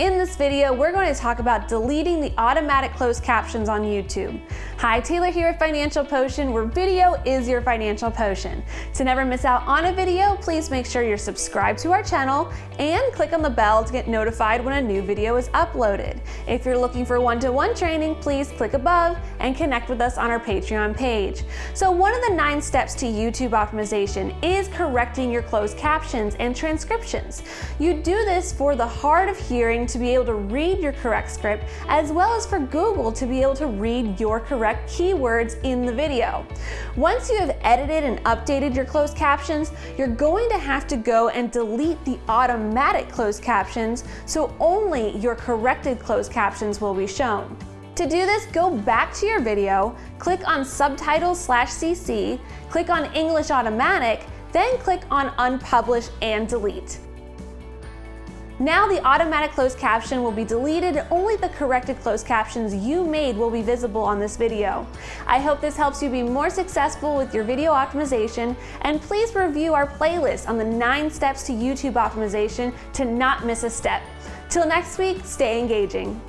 In this video, we're going to talk about deleting the automatic closed captions on YouTube. Hi, Taylor here at Financial Potion, where video is your financial potion. To never miss out on a video, please make sure you're subscribed to our channel and click on the bell to get notified when a new video is uploaded. If you're looking for one-to-one -one training, please click above and connect with us on our Patreon page. So one of the nine steps to YouTube optimization is correcting your closed captions and transcriptions. You do this for the hard of hearing to be able to read your correct script, as well as for Google to be able to read your correct keywords in the video. Once you have edited and updated your closed captions, you're going to have to go and delete the automatic closed captions, so only your corrected closed captions will be shown. To do this, go back to your video, click on Subtitles slash CC, click on English Automatic, then click on Unpublish and Delete. Now the automatic closed caption will be deleted only the corrected closed captions you made will be visible on this video. I hope this helps you be more successful with your video optimization and please review our playlist on the nine steps to YouTube optimization to not miss a step. Till next week, stay engaging.